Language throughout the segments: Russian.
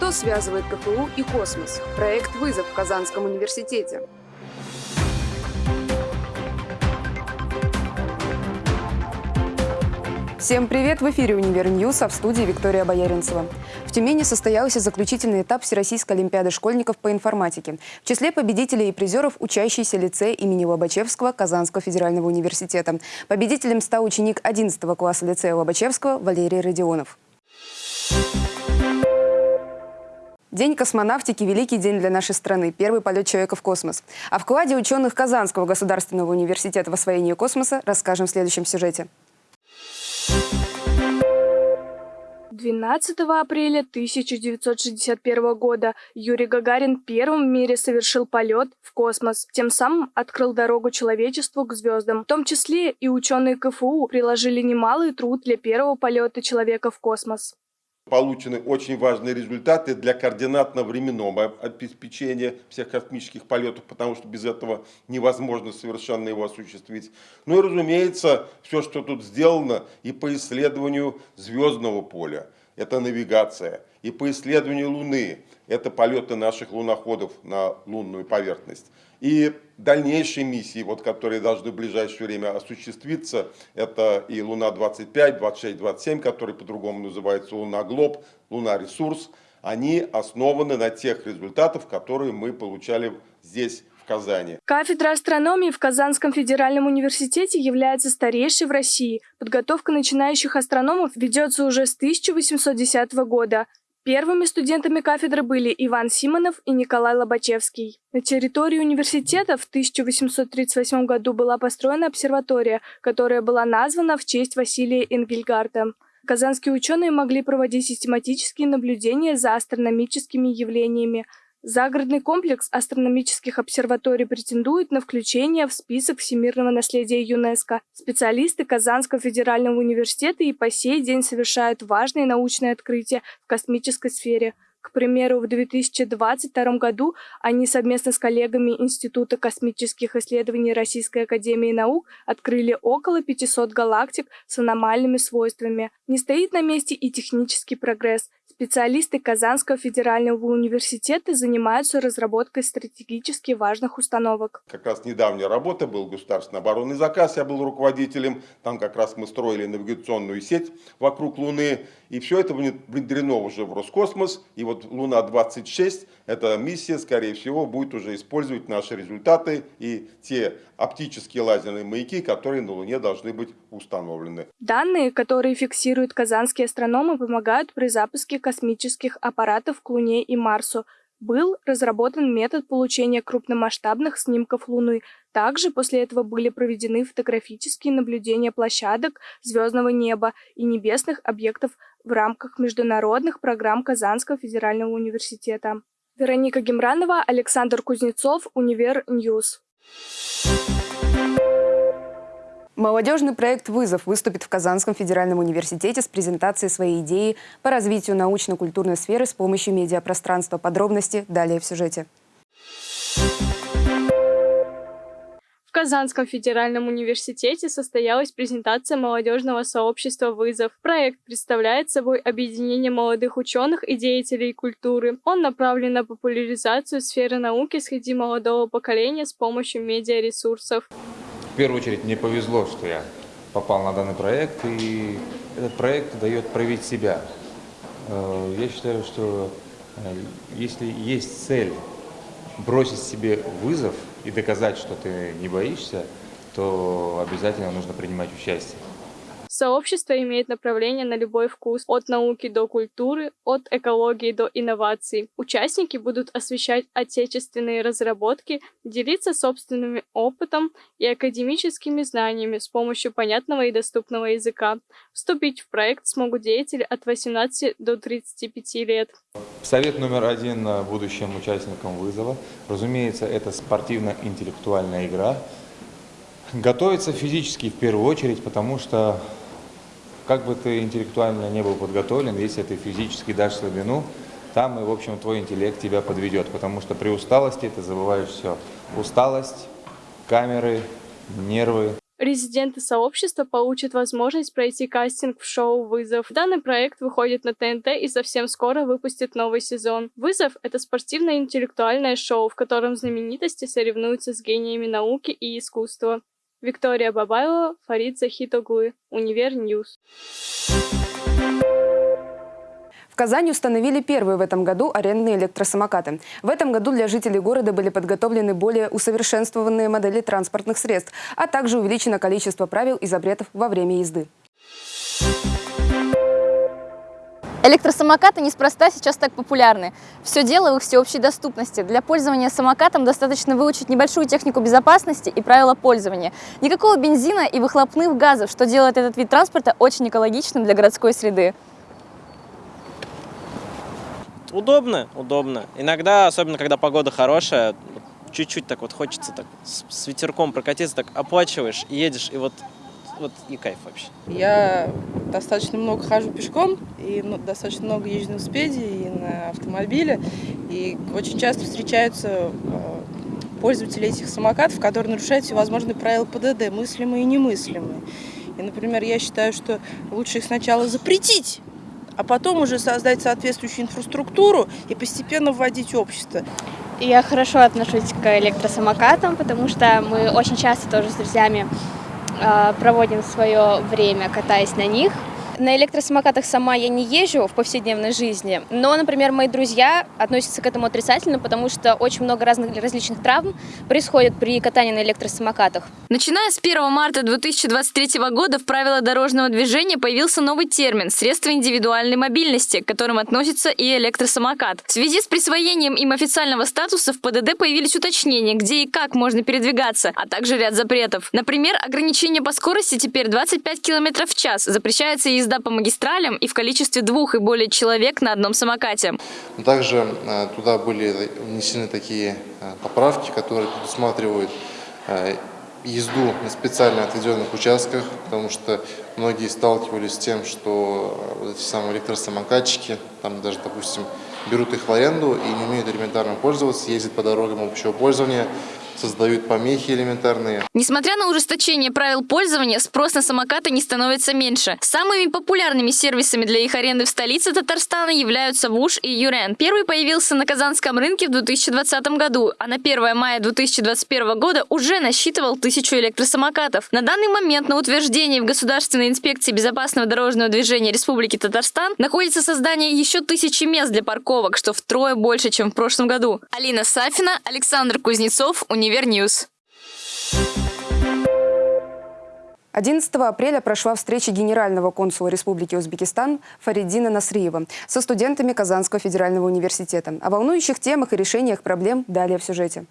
Что связывает КФУ и космос? Проект «Вызов» в Казанском университете. Всем привет! В эфире «Универ а в студии Виктория Бояринцева. В Тюмени состоялся заключительный этап Всероссийской Олимпиады школьников по информатике. В числе победителей и призеров учащийся лицей имени Лобачевского Казанского федерального университета. Победителем стал ученик 11 класса лицея Лобачевского Валерий Родионов. День космонавтики – великий день для нашей страны, первый полет человека в космос. О вкладе ученых Казанского государственного университета в освоение космоса расскажем в следующем сюжете. 12 апреля 1961 года Юрий Гагарин первым в мире совершил полет в космос, тем самым открыл дорогу человечеству к звездам. В том числе и ученые КФУ приложили немалый труд для первого полета человека в космос получены очень важные результаты для координатно-временного обеспечения всех космических полетов, потому что без этого невозможно совершенно его осуществить. Ну и, разумеется, все, что тут сделано и по исследованию звездного поля, это навигация, и по исследованию Луны, это полеты наших луноходов на лунную поверхность. И дальнейшие миссии, вот, которые должны в ближайшее время осуществиться, это и Луна-25, 26, 27, который по-другому называется Луна-Глоб, Луна-Ресурс, они основаны на тех результатах, которые мы получали здесь, Казани. Кафедра астрономии в Казанском федеральном университете является старейшей в России. Подготовка начинающих астрономов ведется уже с 1810 года. Первыми студентами кафедры были Иван Симонов и Николай Лобачевский. На территории университета в 1838 году была построена обсерватория, которая была названа в честь Василия Энгельгарта. Казанские ученые могли проводить систематические наблюдения за астрономическими явлениями, Загородный комплекс астрономических обсерваторий претендует на включение в список всемирного наследия ЮНЕСКо. Специалисты Казанского федерального университета и по сей день совершают важные научные открытия в космической сфере – к примеру, в 2022 году они совместно с коллегами Института космических исследований Российской академии наук открыли около 500 галактик с аномальными свойствами. Не стоит на месте и технический прогресс. Специалисты Казанского федерального университета занимаются разработкой стратегически важных установок. Как раз недавняя работа был государственный оборонный заказ, я был руководителем. Там как раз мы строили навигационную сеть вокруг Луны. И все это внедрено уже в Роскосмос. И вот Луна-26, эта миссия, скорее всего, будет уже использовать наши результаты и те оптические лазерные маяки, которые на Луне должны быть установлены. Данные, которые фиксируют казанские астрономы, помогают при запуске космических аппаратов к Луне и Марсу. Был разработан метод получения крупномасштабных снимков Луны. Также после этого были проведены фотографические наблюдения площадок звездного неба и небесных объектов в рамках международных программ Казанского федерального университета. Вероника Гемранова, Александр Кузнецов, Univer News. Молодежный проект «Вызов» выступит в Казанском федеральном университете с презентацией своей идеи по развитию научно-культурной сферы с помощью медиапространства. Подробности далее в сюжете. В Казанском федеральном университете состоялась презентация молодежного сообщества «Вызов». Проект представляет собой объединение молодых ученых и деятелей культуры. Он направлен на популяризацию сферы науки среди молодого поколения с помощью медиаресурсов. В первую очередь мне повезло, что я попал на данный проект, и этот проект дает проявить себя. Э, я считаю, что э, если есть цель бросить себе вызов и доказать, что ты не боишься, то обязательно нужно принимать участие. Сообщество имеет направление на любой вкус, от науки до культуры, от экологии до инноваций. Участники будут освещать отечественные разработки, делиться собственным опытом и академическими знаниями с помощью понятного и доступного языка. Вступить в проект смогут деятели от 18 до 35 лет. Совет номер один будущим участникам вызова. Разумеется, это спортивно-интеллектуальная игра. Готовиться физически в первую очередь, потому что как бы ты интеллектуально не был подготовлен, если ты физически дашь слабину, там и, в общем, твой интеллект тебя подведет, потому что при усталости ты забываешь все. Усталость, камеры, нервы. Резиденты сообщества получат возможность пройти кастинг в шоу «Вызов». Данный проект выходит на ТНТ и совсем скоро выпустит новый сезон. «Вызов» — это спортивное интеллектуальное шоу, в котором знаменитости соревнуются с гениями науки и искусства. Виктория Бабаева, Фарид Захитоглы, Univer News. В Казани установили первые в этом году арендные электросамокаты. В этом году для жителей города были подготовлены более усовершенствованные модели транспортных средств, а также увеличено количество правил и запретов во время езды. Электросамокаты неспроста сейчас так популярны. Все дело в их всеобщей доступности. Для пользования самокатом достаточно выучить небольшую технику безопасности и правила пользования. Никакого бензина и выхлопных газов, что делает этот вид транспорта очень экологичным для городской среды. Удобно, удобно. Иногда, особенно когда погода хорошая, чуть-чуть так вот хочется так с, ветерком прокатиться, так оплачиваешь, едешь, и вот, вот и кайф вообще. Я достаточно много хожу пешком, и ну, достаточно много езжу на велосипеде и на автомобиле. И очень часто встречаются э, пользователи этих самокатов, которые нарушают всевозможные правила ПДД, мыслимые и немыслимые. И, например, я считаю, что лучше их сначала запретить, а потом уже создать соответствующую инфраструктуру и постепенно вводить общество. Я хорошо отношусь к электросамокатам, потому что мы очень часто тоже с друзьями проводим свое время, катаясь на них. На электросамокатах сама я не езжу в повседневной жизни, но, например, мои друзья относятся к этому отрицательно, потому что очень много разных различных травм происходит при катании на электросамокатах. Начиная с 1 марта 2023 года в правилах дорожного движения появился новый термин – средства индивидуальной мобильности, к которым относится и электросамокат. В связи с присвоением им официального статуса в ПДД появились уточнения, где и как можно передвигаться, а также ряд запретов. Например, ограничение по скорости теперь 25 км в час, запрещается езда по магистралям и в количестве двух и более человек на одном самокате. Также э, туда были внесены такие э, поправки, которые предусматривают э, езду на специально отведенных участках, потому что многие сталкивались с тем, что вот эти самые электросамокатчики, там даже, допустим, берут их в аренду и не умеют элементарно пользоваться, ездят по дорогам общего пользования, создают помехи элементарные. Несмотря на ужесточение правил пользования, спрос на самокаты не становится меньше. Самыми популярными сервисами для их аренды в столице Татарстана являются ВУШ и Юрен. Первый появился на Казанском рынке в 2020 году, а на 1 мая 2021 года уже насчитывал тысячу электросамокатов. На данный момент на утверждении в Государственной инспекции безопасного дорожного движения Республики Татарстан находится создание еще тысячи мест для парковок, что втрое больше, чем в прошлом году. Алина Сафина, Александр Кузнецов, Univer Univer News. 11 апреля прошла встреча генерального консула Республики Узбекистан Фариддина Насриева со студентами Казанского федерального университета. О волнующих темах и решениях проблем далее в сюжете.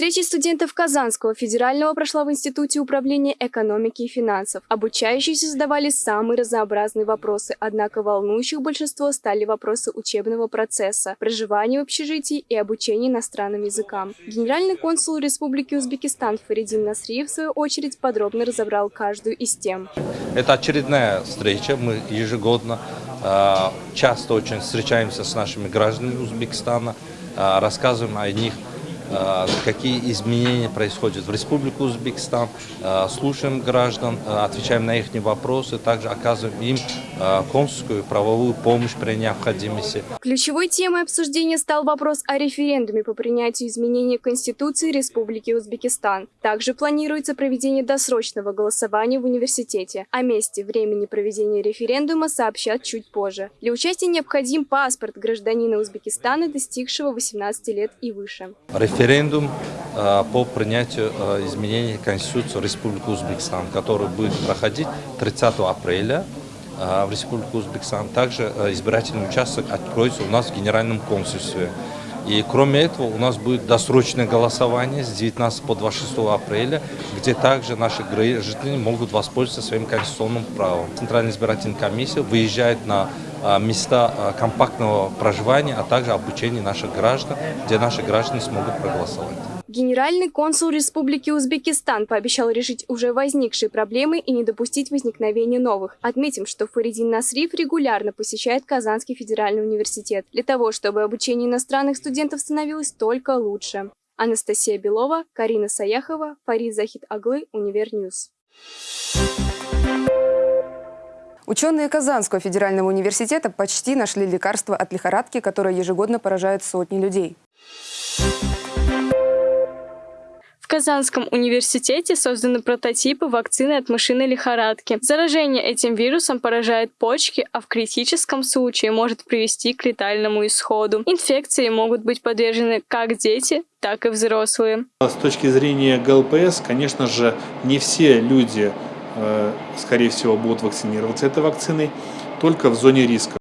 Встреча студентов Казанского федерального прошла в Институте управления экономики и финансов. Обучающиеся задавали самые разнообразные вопросы, однако волнующих большинство стали вопросы учебного процесса, проживания в общежитии и обучения иностранным языкам. Генеральный консул Республики Узбекистан Фаридин Насриев, в свою очередь, подробно разобрал каждую из тем. Это очередная встреча. Мы ежегодно а, часто очень встречаемся с нашими гражданами Узбекистана, а, рассказываем о них Э, какие изменения происходят в Республике Узбекистан, э, слушаем граждан, э, отвечаем на их вопросы, также оказываем им консульскую правовую помощь при необходимости. Ключевой темой обсуждения стал вопрос о референдуме по принятию изменений в Конституции Республики Узбекистан. Также планируется проведение досрочного голосования в университете. О месте, времени проведения референдума сообщат чуть позже. Для участия необходим паспорт гражданина Узбекистана, достигшего 18 лет и выше референдум э, по принятию э, изменений Конституции Республики Узбекистан, который будет проходить 30 апреля э, в Республике Узбекистан. Также избирательный участок откроется у нас в Генеральном консульстве. И кроме этого у нас будет досрочное голосование с 19 по 26 апреля, где также наши граждане могут воспользоваться своим конституционным правом. Центральная избирательная комиссия выезжает на а, места а, компактного проживания, а также обучения наших граждан, где наши граждане смогут проголосовать. Генеральный консул Республики Узбекистан пообещал решить уже возникшие проблемы и не допустить возникновения новых. Отметим, что Фаридин Насриф регулярно посещает Казанский федеральный университет для того, чтобы обучение иностранных студентов становилось только лучше. Анастасия Белова, Карина Саяхова, Фарид Захид Аглы, UniverNews. Ученые Казанского федерального университета почти нашли лекарство от лихорадки, которое ежегодно поражает сотни людей. Казанском университете созданы прототипы вакцины от мышиной лихорадки. Заражение этим вирусом поражает почки, а в критическом случае может привести к летальному исходу. Инфекции могут быть подвержены как дети, так и взрослые. С точки зрения ГЛПС, конечно же, не все люди, э, скорее всего, будут вакцинироваться этой вакциной, только в зоне риска.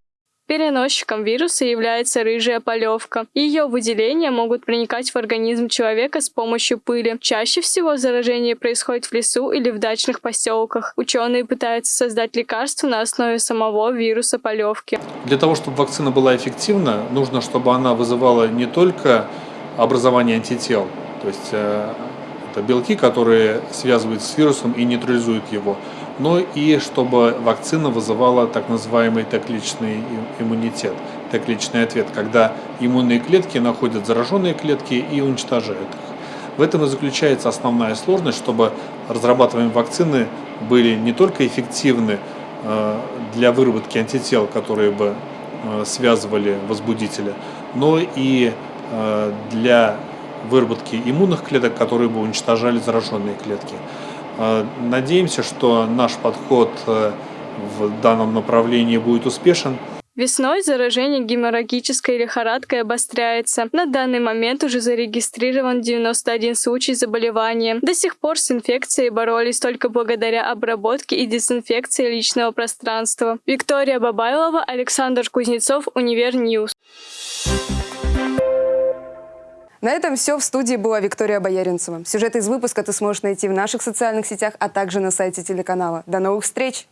Переносчиком вируса является рыжая полевка. Ее выделения могут проникать в организм человека с помощью пыли. Чаще всего заражение происходит в лесу или в дачных поселках. Ученые пытаются создать лекарство на основе самого вируса полевки. Для того, чтобы вакцина была эффективна, нужно, чтобы она вызывала не только образование антител, то есть э, это белки, которые связывают с вирусом и нейтрализуют его, но и чтобы вакцина вызывала так называемый Т-клеточный иммунитет, Т-клеточный ответ, когда иммунные клетки находят зараженные клетки и уничтожают их. В этом и заключается основная сложность, чтобы разрабатываемые вакцины были не только эффективны э, для выработки антител, которые бы э, связывали возбудителя, но и э, для выработки иммунных клеток, которые бы уничтожали зараженные клетки. Э, надеемся, что наш подход э, в данном направлении будет успешен. Весной заражение геморрагической лихорадкой обостряется. На данный момент уже зарегистрирован 91 случай заболевания. До сих пор с инфекцией боролись только благодаря обработке и дезинфекции личного пространства. Виктория Бабайлова, Александр Кузнецов, UniverNews. На этом все. В студии была Виктория Бояринцева. Сюжет из выпуска ты сможешь найти в наших социальных сетях, а также на сайте телеканала. До новых встреч!